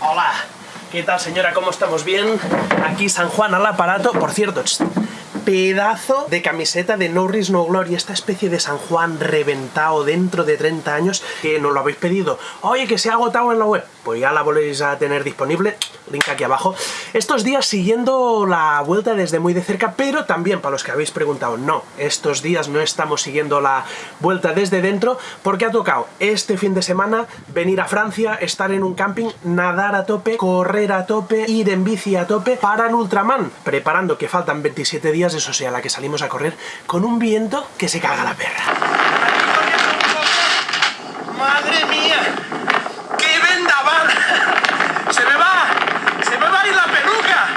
Hola. ¿Qué tal señora? ¿Cómo estamos? ¿Bien? Aquí San Juan al aparato. Por cierto, pedazo de camiseta de No No Glory, esta especie de San Juan reventado dentro de 30 años que nos lo habéis pedido. Oye, que se ha agotado en la web. Pues ya la volvéis a tener disponible, link aquí abajo. Estos días siguiendo la vuelta desde muy de cerca, pero también para los que habéis preguntado, no, estos días no estamos siguiendo la vuelta desde dentro porque ha tocado este fin de semana venir a Francia, estar en un camping, nadar a tope, correr a tope, ir en bici a tope para el Ultraman, preparando que faltan 27 días, eso sea, la que salimos a correr, con un viento que se caga la perra. ¡Madre mía! ¡Qué vendaval! ¡Se me va! ¡Se me va a ir la peluca!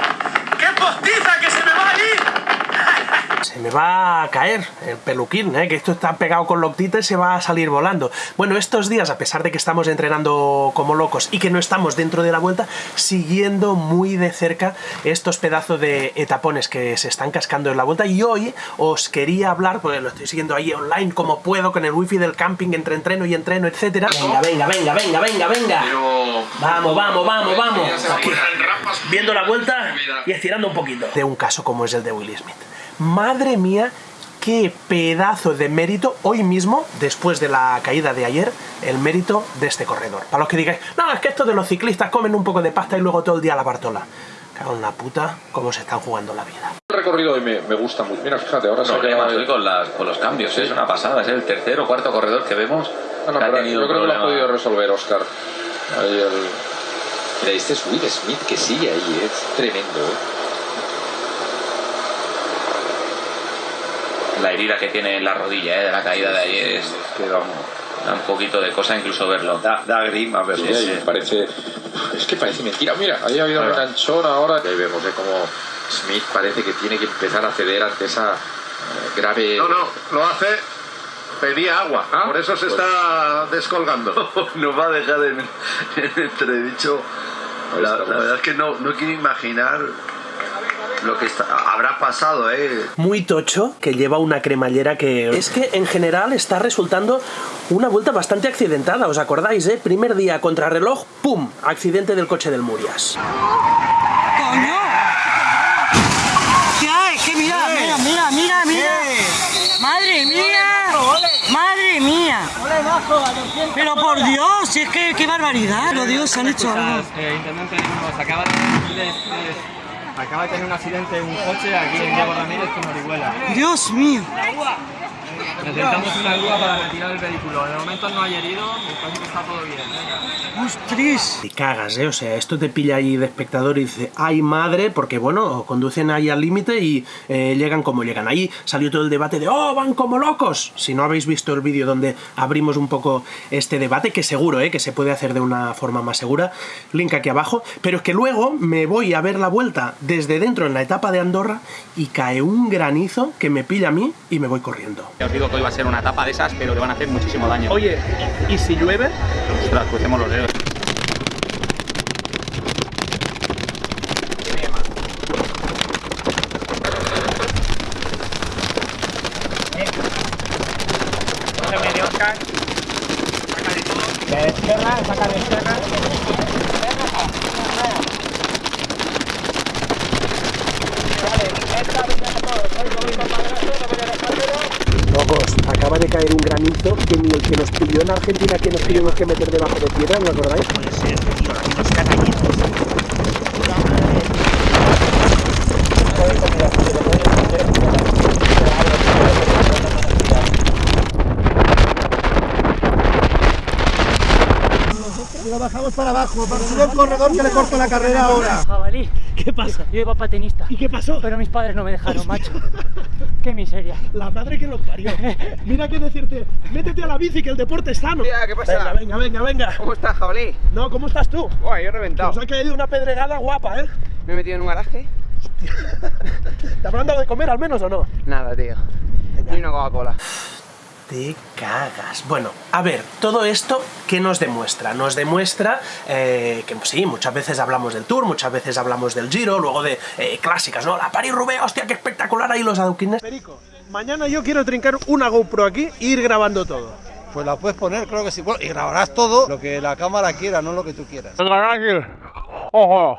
¡Qué postiza que se me va a ir! Se me va a caer el peluquín, ¿eh? que esto está pegado con loctita y se va a salir volando. Bueno, estos días, a pesar de que estamos entrenando como locos y que no estamos dentro de la vuelta, siguiendo muy de cerca estos pedazos de etapones que se están cascando en la vuelta y hoy os quería hablar, porque lo estoy siguiendo ahí online como puedo, con el wifi del camping, entre entreno y entreno, etcétera. Venga, venga, venga, venga, venga, venga. Vamos, vamos, vamos, vamos. Aquí, viendo la vuelta y estirando un poquito. De un caso como es el de Will Smith. Madre mía, qué pedazo de mérito hoy mismo, después de la caída de ayer, el mérito de este corredor. Para los que digáis, no, es que estos de los ciclistas comen un poco de pasta y luego todo el día la bartola. Cago en la puta, cómo se están jugando la vida. El recorrido hoy me, me gusta mucho. Mira, fíjate, ahora se ha problemas quedado- hoy con, las, con los cambios, ¿eh? es una pasada, es el tercer o cuarto corredor que vemos Ah, no, que ha tenido yo creo que lo ha problema. podido resolver Oscar. Ahí el... Mira, este es Will Smith que sigue ahí, ¿eh? es tremendo. ¿eh? La herida que tiene en la rodilla ¿eh? de la caída de ayer es, que vamos, da un poquito de cosa incluso verlo. da, da grima verlo. Sí, Sí, ahí parece... Es que parece mentira. Mira, ahí ha habido un enganchón ahora. Ahí vemos ¿eh? como Smith parece que tiene que empezar a ceder ante esa eh, grave... No, no, lo hace. Pedía agua, Ah, por eso se pues- está descolgando. nos va a dejar en, en entredicho. La, la verdad es que no, no quiero imaginar lo que está- habrá pasado, ¿eh? Muy tocho, que lleva una cremallera que... Es que en general está resultando una vuelta bastante accidentada, ¿os acordáis, eh? Primer día contrarreloj, ¡pum! Accidente del coche del Murias. ¡Coño! ¿Qué hay? ¿Qué mira? Mira, mira, mira, mira. ¡Madre mía! ¡Madre mía! Pero por Dios, es que qué barbaridad. Por Dios, han hecho algo. Eh, intendente, nos acaba de- acaba de tener un accidente un coche aquí en Diego Ramírez con Orihuela. Dios mío. Necesitamos una grúa para retirar el vehículo. De momento no hay herido, me parece que está todo bien. Venga. ¡Ostras! Te cagas, ¿eh? O sea, esto te pilla ahí de espectador y dice, ¡ay madre! Porque, bueno, conducen ahí al límite y eh, llegan como llegan. Ahí salió todo el debate de, ¡oh, van como locos! Si no habéis visto el vídeo donde abrimos un poco este debate, que seguro, ¿eh? Que se puede hacer de una forma más segura, link aquí abajo. Pero es que luego me voy a ver la vuelta desde dentro en la etapa de Andorra y cae un granizo que me pilla a mí y me voy corriendo. Os digo que hoy va a ser una etapa de esas, pero que van a hacer muchísimo daño. Oye, ¿y si llueve? Ostras, crucemos los dedos. Locos, de caer un granizo que ni el que nos pilló en Argentina que nos tuvimos que meter debajo de piedra, ¿os acordáis? Lo bajamos para abajo, para subir el corredor que le corto la carrera ahora. Jabalí, ¿Qué pasa? yo iba patinista, ¿Y qué pasó? pero mis padres no me dejaron, macho. Qué miseria. La madre que lo parió. Mira que decirte, métete a la bici que el deporte es sano. ¿qué Venga, venga, venga, venga. ¿Cómo estás, jabalí? No, ¿cómo estás tú? Buah, yo he reventado. Nos ha caído una pedregada guapa, ¿eh? Me he metido en un garaje. ¿Te habrán dado de comer al menos o no? Nada, tío. Ni una Coca-Cola. Te cagas. Bueno, a ver, todo esto, ¿qué nos demuestra? Nos demuestra eh, que sí, muchas veces hablamos del Tour, muchas veces hablamos del Giro, luego de eh, clásicas, ¿no? La Paris-Roubaix, hostia, qué espectacular ahí los adoquines. Perico, mañana yo quiero trincar una GoPro aquí e ir grabando todo. Pues la puedes poner, creo que sí. Bueno, y grabarás todo lo que la cámara quiera, no lo que tú quieras. ¡Ojo!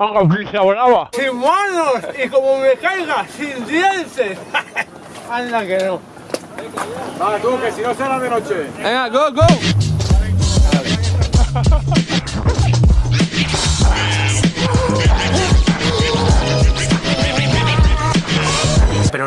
¡Haga brava! ¡Sin manos! Y como me caiga, sin dientes. Anda que no. Vale, tú, que si no será de noche. Venga, go, go.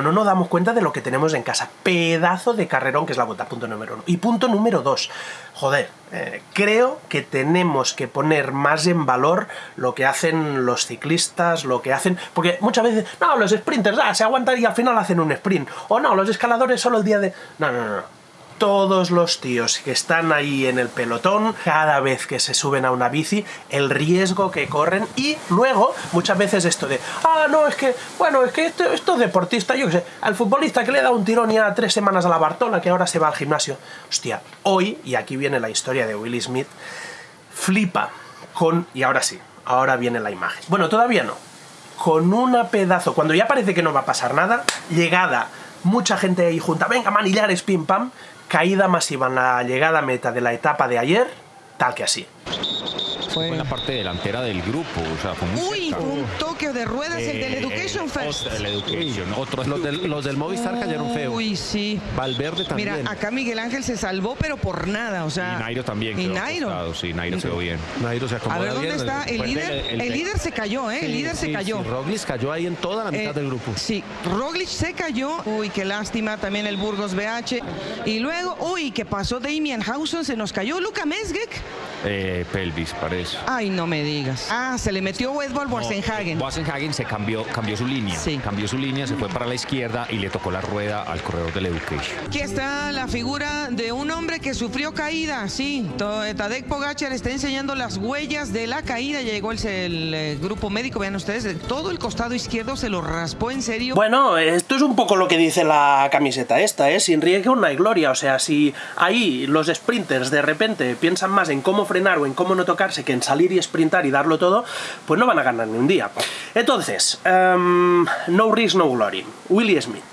No nos damos cuenta de lo que tenemos en casa. Pedazo de carrerón que es la bota, punto número uno. Y punto número dos. Joder, eh, creo que tenemos que poner más en valor lo que hacen los ciclistas, lo que hacen... Porque muchas veces, no, los sprinters, ah, se aguantan y al final hacen un sprint. O no, los escaladores solo el día de... No, no, no todos los tíos que están ahí en el pelotón, cada vez que se suben a una bici, el riesgo que corren y luego muchas veces esto de, ah, no, es que, bueno, es que esto, esto es deportista, yo qué sé, al futbolista que le da un tirón ya tres semanas a la Bartola, que ahora se va al gimnasio. Hostia, hoy, y aquí viene la historia de Willie Smith, flipa con, y ahora sí, ahora viene la imagen. Bueno, todavía no. Con una pedazo, cuando ya parece que no va a pasar nada, llegada mucha gente ahí junta, venga, manillares, pim pam, caída masiva en la llegada meta de la etapa de ayer, tal que así. Fue en la parte delantera del grupo, o sea, fue muy Uy, cerca. un toque de ruedas el del Eh, Education First. otro- el Education, otros Los del, los del Movistar cayeron feo. Uy, sí. Valverde también. Mira, acá Miguel Ángel se salvó, pero por nada, o sea. Y Nairo también. Y Nairo. Sí, Nairo quedó bien. Nairo se A acomoda ver, ¿dónde bien. está el Pues líder? el- El, el- líder se cayó, ¿eh? El líder se Sí, cayó. sí, Roglic cayó ahí en toda la mitad Eh, del grupo. Sí, Roglic se cayó. Uy, qué lástima. También el Burgos BH. Y luego, uy, ¿qué pasó? Damian Hausen se nos cayó. Luca Mesgek. Eh, pelvis, parece. Ay, no me digas. Ah, se le metió Edvald Boasenhagen. Boasenhagen se cambió, cambió su línea. Sí. Cambió su línea, se fue para la izquierda y le tocó la rueda al corredor del Education. Aquí está la figura de un hombre que sufrió caída, sí. To- Tadej Pogacar está enseñando las huellas de la caída. Llegó el, el, eh, grupo médico, vean ustedes, de todo el costado izquierdo se lo raspó en serio. Bueno, esto es un poco lo que dice la camiseta esta, ¿eh? Sin riesgo no hay gloria. O sea, si ahí los sprinters de repente piensan más en cómo frenar o en cómo no tocarse que en salir y sprintar y darlo todo, pues no van a ganar ni un día. Entonces, em, no risk, no glory. Willie Smith.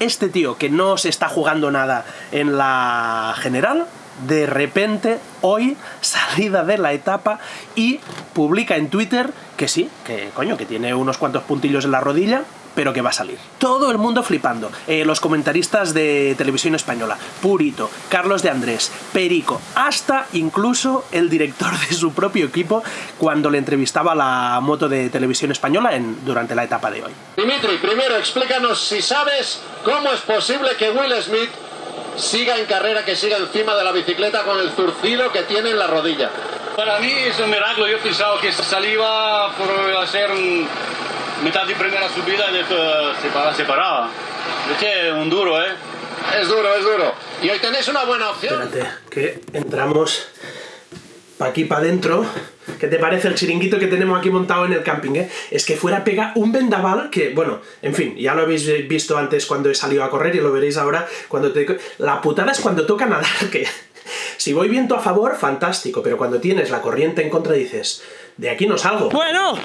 Este tío que no se está jugando nada en la general, de repente, hoy, salida de la etapa y publica en Twitter que sí, que coño, que tiene unos cuantos puntillos en la rodilla, pero que va a salir. Todo el mundo flipando. Eh, los comentaristas de televisión española, Purito, Carlos de Andrés, Perico, hasta incluso el director de su propio equipo cuando le entrevistaba la moto de televisión española en, durante la etapa de hoy. Dimitri, primero explícanos si sabes cómo es posible que Will Smith siga en carrera, que siga encima de la bicicleta con el zurcido que tiene en la rodilla. Para mí es un milagro. Yo pensaba que salía por hacer un- mitad de primera subida y después se, para- se paraba. Es que un duro, ¿eh? Es duro, es duro. Y hoy tenéis una buena opción. Espérate, que entramos pa' aquí para adentro. ¿Qué te parece el chiringuito que tenemos aquí montado en el camping, eh? Es que fuera pega un vendaval que, bueno, en fin, ya lo habéis visto antes cuando he salido a correr y lo veréis ahora cuando te... La putada es cuando toca nadar, que si voy viento a favor, fantástico, pero cuando tienes la corriente en contra dices, de aquí no salgo. Bueno,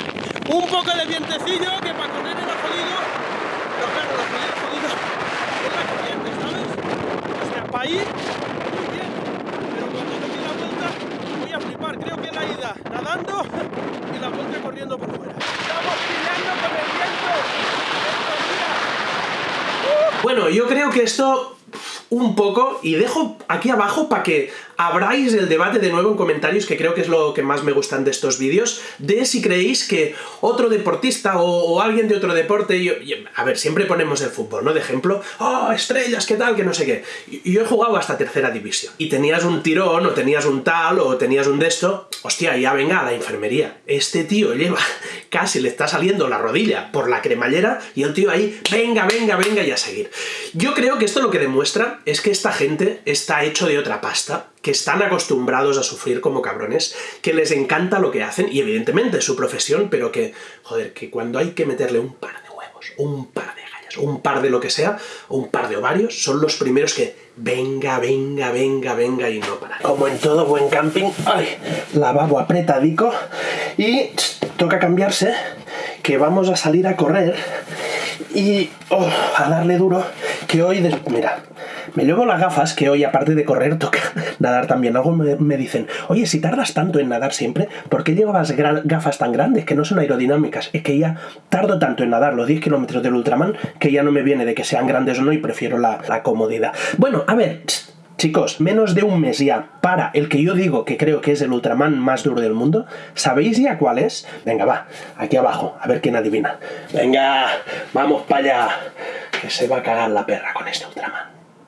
un poco de vientecillo que para correr era jodido, pero claro, lo jodido, jodido es la corriente, ¿sabes? O sea, para ir, muy bien, pero cuando doy la vuelta voy a flipar. Creo que la ida nadando y la vuelta corriendo por fuera. ¡Estamos peleando con el viento! Bueno, yo creo que esto un poco, y dejo aquí abajo para que abráis el debate de nuevo en comentarios, que creo que es lo que más me gustan de estos vídeos, de si creéis que otro deportista o, alguien de otro deporte, a ver, siempre ponemos el fútbol, ¿no? De ejemplo, oh, estrellas, qué tal, que no sé qué. Yo he jugado hasta tercera división. Y tenías un tirón, o tenías un tal, o tenías un de esto, hostia, ya venga a la enfermería. Este tío lleva, casi le está saliendo la rodilla por la cremallera, y el tío ahí, venga, venga, venga, y a seguir. Yo creo que esto lo que demuestra es que esta gente está hecho de otra pasta, que están acostumbrados a sufrir como cabrones, que les encanta lo que hacen, y evidentemente es su profesión, pero que, joder, que cuando hay que meterle un par de huevos, un par de gallas, un par de lo que sea, o un par de ovarios, son los primeros que venga, venga, venga, venga y no parar. Como en todo buen camping, ay, lavabo apretadico, y toca cambiarse, que vamos a salir a correr, y oh, a darle duro, que hoy, mira, Me llevo las gafas que hoy, aparte de correr, toca nadar también. Algo me, dicen, oye, si tardas tanto en nadar siempre, ¿por qué llevas gra- gafas tan grandes que no son aerodinámicas? Es que ya tardo tanto en nadar los 10 kilómetros del Ultraman que ya no me viene de que sean grandes o no y prefiero la, la comodidad. Bueno, a ver, chicos, menos de un mes ya para el que yo digo que creo que es el Ultraman más duro del mundo. ¿Sabéis ya cuál es? Venga, va, aquí abajo, a ver quién adivina. Venga, vamos para allá, que se va a cagar la perra con este Ultraman.